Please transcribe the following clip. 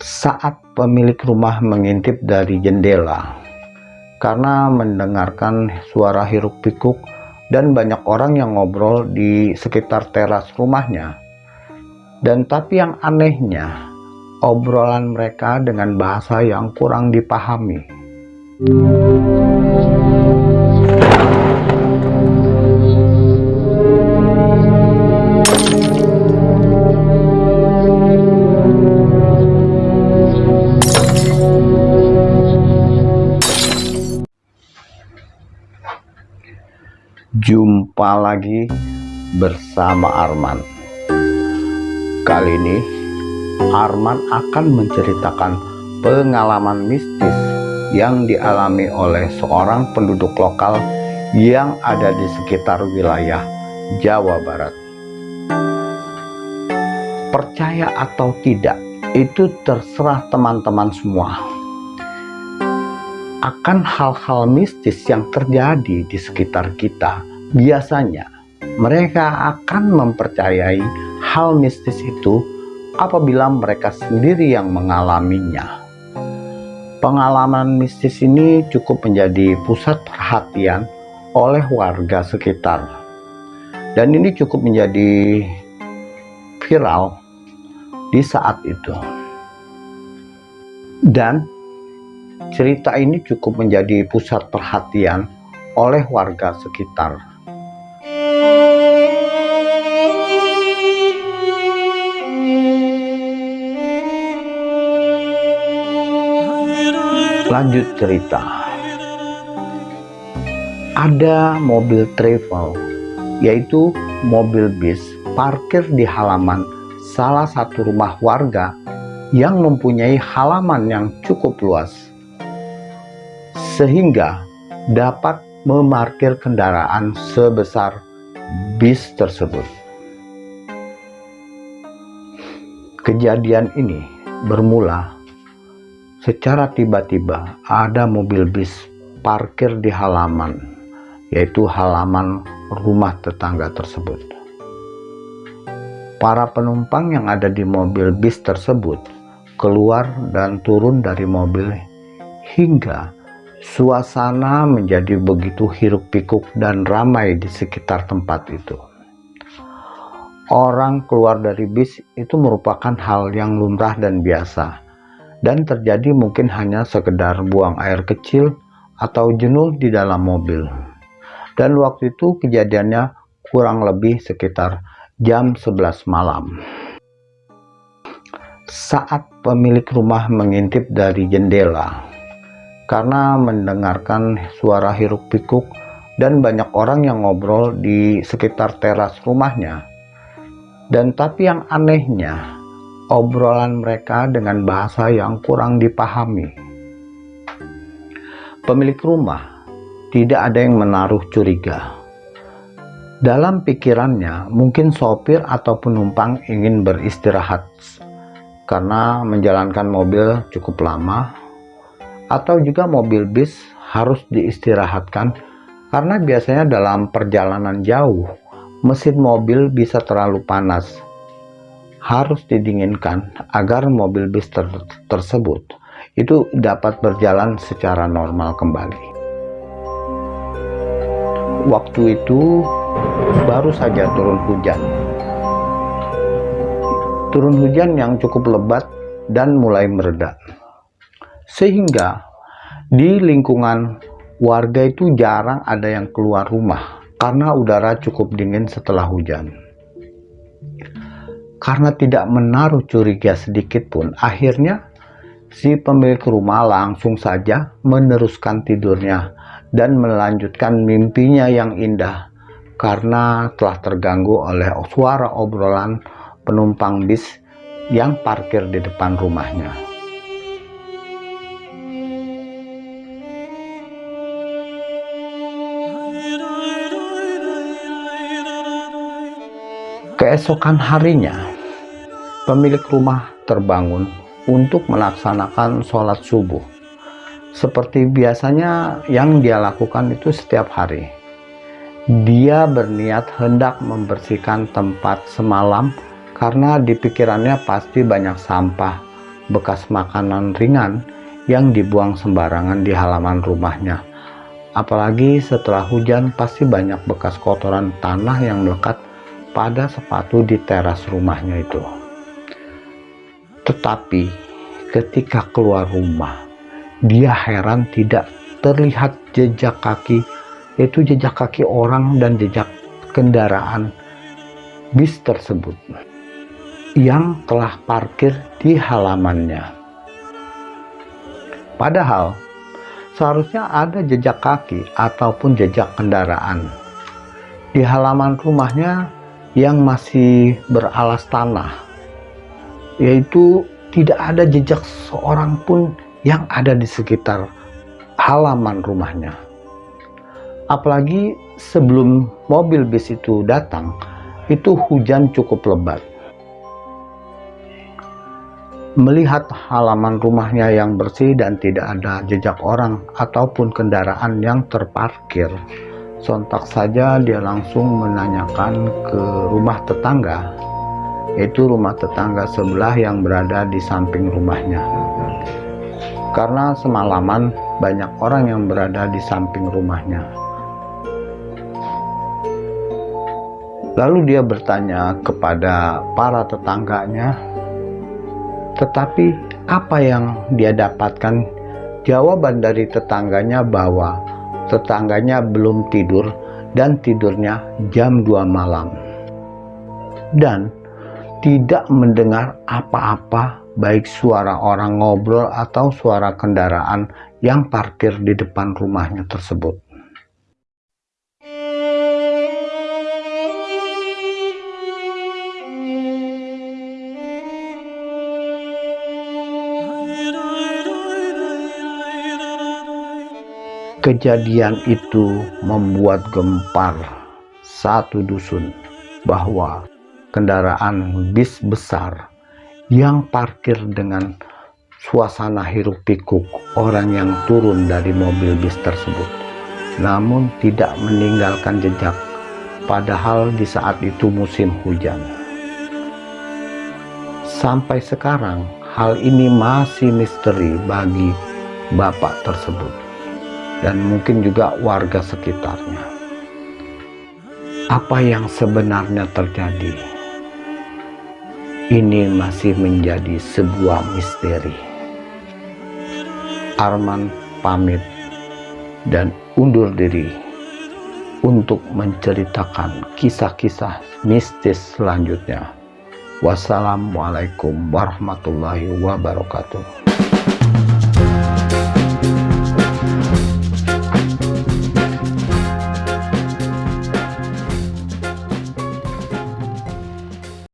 saat pemilik rumah mengintip dari jendela. Karena mendengarkan suara hiruk pikuk dan banyak orang yang ngobrol di sekitar teras rumahnya. Dan tapi yang anehnya obrolan mereka dengan bahasa yang kurang dipahami Jumpa lagi bersama Arman. Kali ini Arman akan menceritakan pengalaman mistis yang dialami oleh seorang penduduk lokal yang ada di sekitar wilayah Jawa Barat. Percaya atau tidak, itu terserah teman-teman semua akan hal-hal mistis yang terjadi di sekitar kita, biasanya mereka akan mempercayai hal mistis itu apabila mereka sendiri yang mengalaminya. Pengalaman mistis ini cukup menjadi pusat perhatian oleh warga sekitar. Dan ini cukup menjadi viral di saat itu. Dan cerita ini cukup menjadi pusat perhatian oleh warga sekitar. Lanjut cerita. Ada mobil travel, yaitu mobil bis, parkir di halaman salah satu rumah warga yang mempunyai halaman yang cukup luas sehingga dapat memarkir kendaraan sebesar bis tersebut. Kejadian ini bermula secara tiba-tiba ada mobil bis parkir di halaman, yaitu halaman rumah tetangga tersebut. Para penumpang yang ada di mobil bis tersebut keluar dan turun dari mobil hingga Suasana menjadi begitu hiruk-pikuk dan ramai di sekitar tempat itu. Orang keluar dari bis itu merupakan hal yang lumrah dan biasa, dan terjadi mungkin hanya sekedar buang air kecil atau jenuh di dalam mobil. Dan waktu itu kejadiannya kurang lebih sekitar jam 11 malam. Saat pemilik rumah mengintip dari jendela, karena mendengarkan suara hiruk pikuk dan banyak orang yang ngobrol di sekitar teras rumahnya. Dan tapi yang anehnya, obrolan mereka dengan bahasa yang kurang dipahami. Pemilik rumah tidak ada yang menaruh curiga. Dalam pikirannya, mungkin sopir atau penumpang ingin beristirahat karena menjalankan mobil cukup lama atau juga mobil bis harus diistirahatkan karena biasanya dalam perjalanan jauh mesin mobil bisa terlalu panas harus didinginkan agar mobil bis ter tersebut itu dapat berjalan secara normal kembali. Waktu itu baru saja turun hujan. Turun hujan yang cukup lebat dan mulai meredak sehingga di lingkungan warga itu jarang ada yang keluar rumah karena udara cukup dingin setelah hujan. Karena tidak menaruh curiga sedikit pun, akhirnya si pemilik rumah langsung saja meneruskan tidurnya dan melanjutkan mimpinya yang indah karena telah terganggu oleh suara obrolan penumpang bis yang parkir di depan rumahnya. Keesokan harinya, pemilik rumah terbangun untuk melaksanakan sholat subuh. Seperti biasanya yang dia lakukan itu setiap hari. Dia berniat hendak membersihkan tempat semalam karena di pikirannya pasti banyak sampah bekas makanan ringan yang dibuang sembarangan di halaman rumahnya. Apalagi setelah hujan pasti banyak bekas kotoran tanah yang melekat pada sepatu di teras rumahnya itu. Tetapi ketika keluar rumah, dia heran tidak terlihat jejak kaki, yaitu jejak kaki orang dan jejak kendaraan bis tersebut yang telah parkir di halamannya. Padahal seharusnya ada jejak kaki ataupun jejak kendaraan di halaman rumahnya yang masih beralas tanah yaitu tidak ada jejak seorang pun yang ada di sekitar halaman rumahnya. Apalagi sebelum mobil bis itu datang itu hujan cukup lebat. Melihat halaman rumahnya yang bersih dan tidak ada jejak orang ataupun kendaraan yang terparkir sontak saja dia langsung menanyakan ke rumah tetangga yaitu rumah tetangga sebelah yang berada di samping rumahnya karena semalaman banyak orang yang berada di samping rumahnya lalu dia bertanya kepada para tetangganya tetapi apa yang dia dapatkan? Jawaban dari tetangganya bahwa tetangganya belum tidur dan tidurnya jam 2 malam. Dan tidak mendengar apa-apa baik suara orang ngobrol atau suara kendaraan yang parkir di depan rumahnya tersebut. Kejadian itu membuat gempar satu dusun bahwa kendaraan bis besar yang parkir dengan suasana hiruk pikuk orang yang turun dari mobil bis tersebut namun tidak meninggalkan jejak padahal di saat itu musim hujan sampai sekarang hal ini masih misteri bagi bapak tersebut dan mungkin juga warga sekitarnya. Apa yang sebenarnya terjadi? Ini masih menjadi sebuah misteri. Arman pamit dan undur diri untuk menceritakan kisah-kisah mistis selanjutnya. Wassalamualaikum warahmatullahi wabarakatuh.